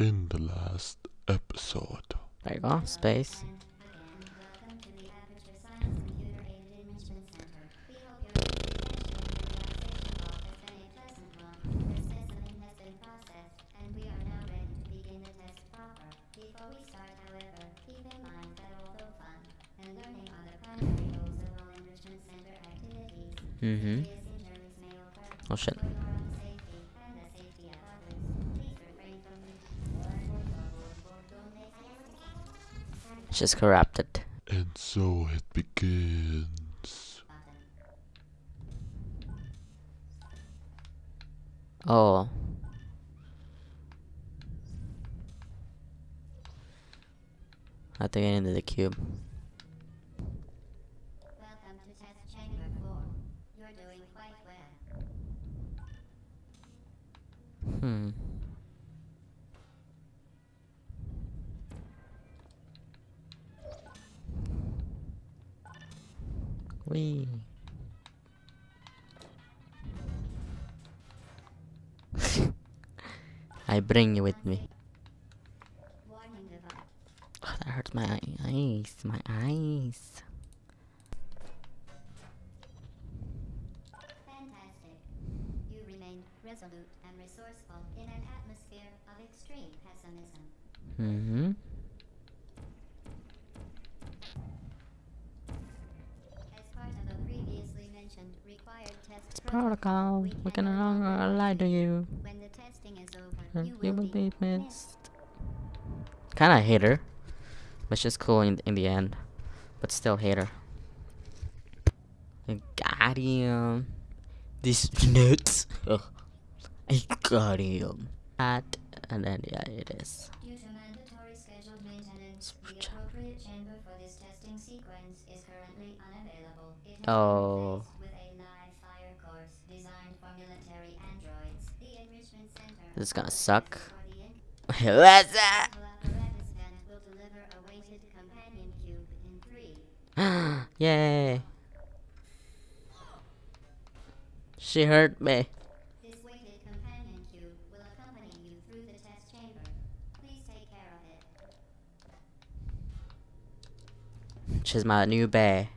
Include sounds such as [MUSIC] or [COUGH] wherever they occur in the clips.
in the last episode. There you go, space. Mm-hmm. Oh shit. She's corrupted. And so it begins. Oh. I have to get into the cube. Welcome to Wee. [LAUGHS] I bring you with me. Oh, that hurts my eyes. My eyes. Fantastic. You resolute and resourceful in an atmosphere of extreme pessimism. Mm-hmm. Protocol. we can no longer lie to you. When the testing is over, you You will will be missed. Kinda hate her. But she's cool in, in the end. But still hate her. I got him. This nuts. [LAUGHS] Ugh. I got him. That, and then, yeah, it is. Due This is gonna suck. [LAUGHS] What's that? apparatus vent will deliver a weighted companion cube in three. Yay. She hurt me. She's my new bear.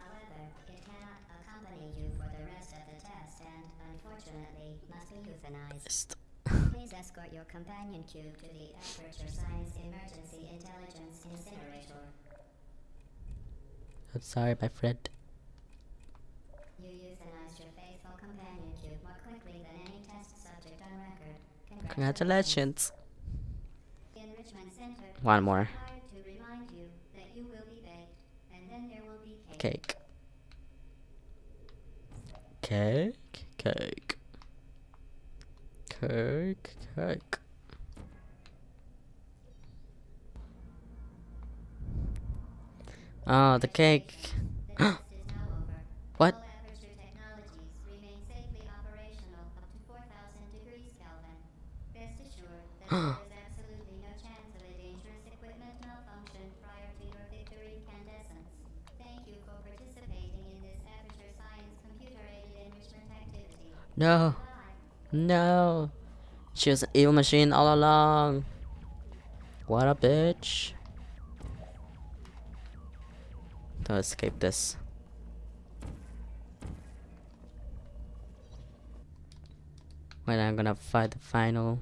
However, it cannot accompany you for the rest of the test and, unfortunately, must be euthanized. Please escort your companion cube to the Aperture Science Emergency Intelligence Incinerator. I'm sorry, my friend. You euthanized your faithful companion cube more quickly than any test subject on record. Congratulations. One more. is required to remind you that you will be baked, and then there will be cake. Cake. Cake. Cake. Cake. Oh, the cake. [GASPS] [GASPS] The test is now over. What? No. No. She was an evil machine all along. What a bitch. To escape this. When I'm gonna fight the final,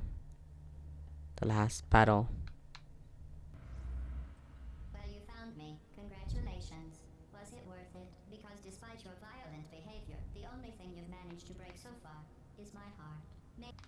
the last battle. Well, you found me. Congratulations. Was it worth it? Because despite your violent behavior, the only thing you've managed to break so far is my heart. Ma-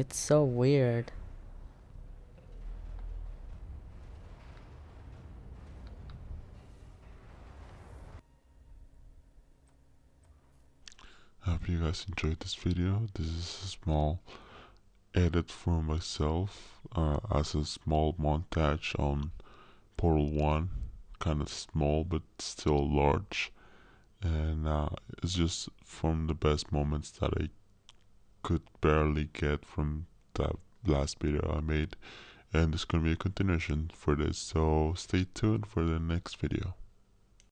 It's so weird. I hope you guys enjoyed this video. This is a small edit for myself uh, as a small montage on Portal 1. Kind of small but still large. And uh, it's just from the best moments that I could barely get from that last video I made. And there's gonna be a continuation for this, so stay tuned for the next video.